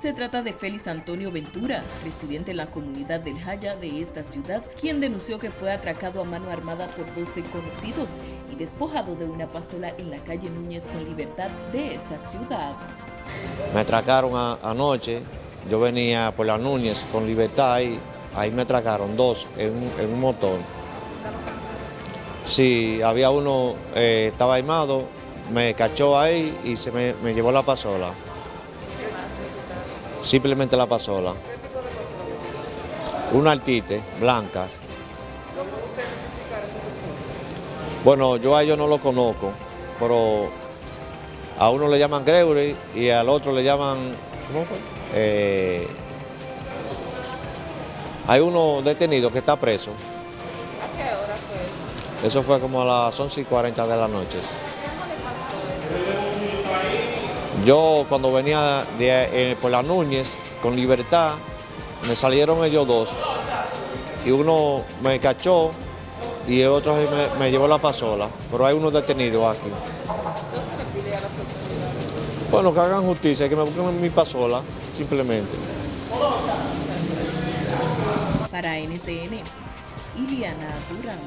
Se trata de Félix Antonio Ventura, residente en la comunidad del Jaya de esta ciudad, quien denunció que fue atracado a mano armada por dos desconocidos y despojado de una pasola en la calle Núñez con Libertad de esta ciudad. Me atracaron anoche, yo venía por la Núñez con Libertad y ahí me atracaron dos en un, motor. Sí, había uno, eh, estaba armado, me cachó ahí y se me llevó la pasola. Simplemente la pasola. Una altite, blancas. Bueno, yo a ellos no lo conozco, pero a uno le llaman Gregory y al otro le llaman. ¿Cómo fue? Eh, hay uno detenido que está preso. ¿A qué hora fue? Eso fue como a las 11 y 40 de la noche. Yo cuando venía de, eh, por la Núñez con libertad, me salieron ellos dos. Y uno me cachó y el otro me, llevó la pasola. Pero hay uno detenido aquí. Bueno, que hagan justicia, que me busquen mi pasola, simplemente. Para NTN, Iliana Durán.